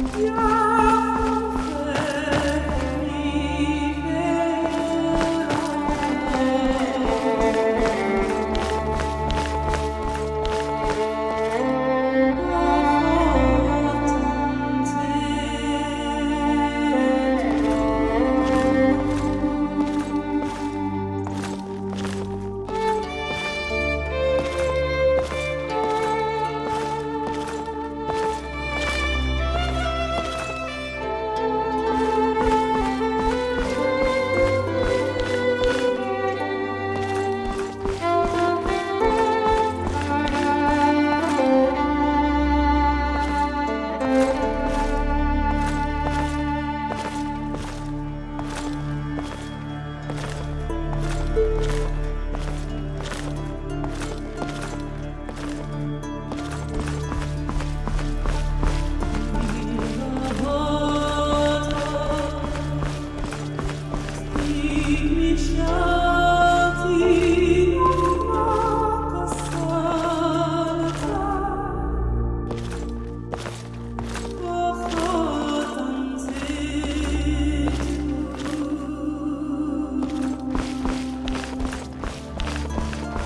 Yeah.